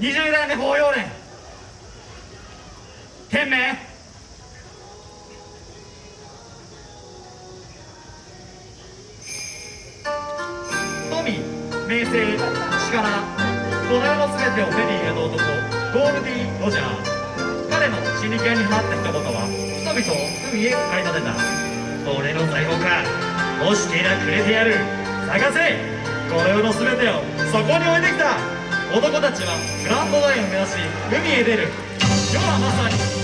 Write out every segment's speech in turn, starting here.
20代目法要年天命。富名声力土台の全てを手に入れた男ゴールディ・ロジャー。彼の死に系に放った一言は人々を海へ駆り立てた。俺の財宝か。欲していゃくれてやる。探せ。この世の全てをそこに置いてきた。男たちはグランドダインを目指し海へ出る。世はまさに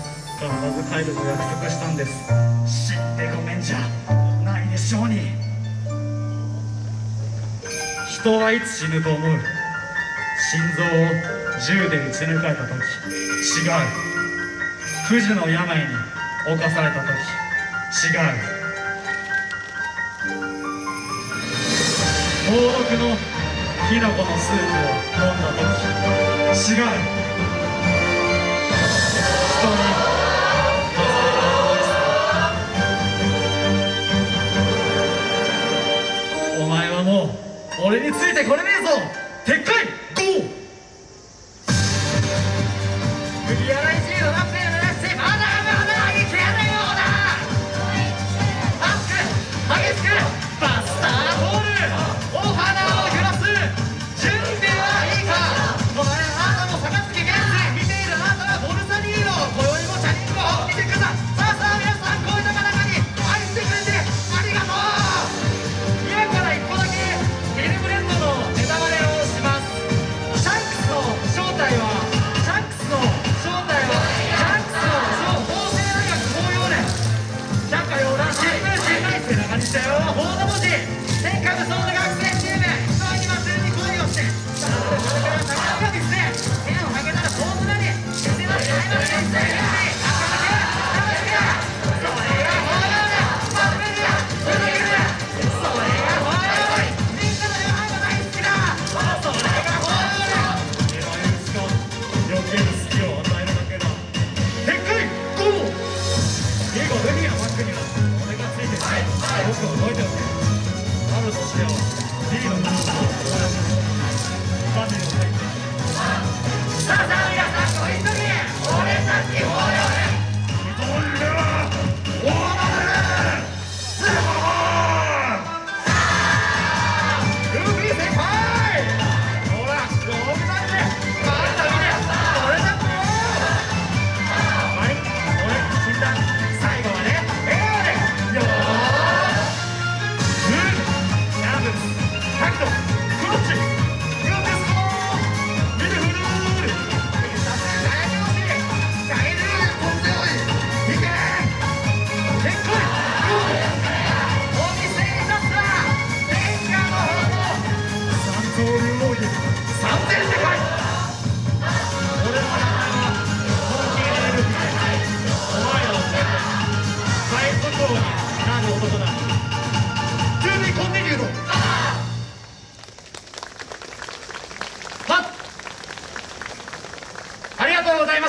必ず帰ると約束したんです。死んでごめんじゃないでしょうに。人はいつ死ぬと思う？心臓を銃で撃ち抜かれた時。違う。不治の病に侵された時。違う。登毒のキノコのスープを飲んだ時。違う。これねえぞ。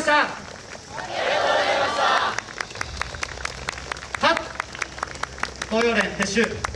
したありがとうございました。はっ。東洋連撤収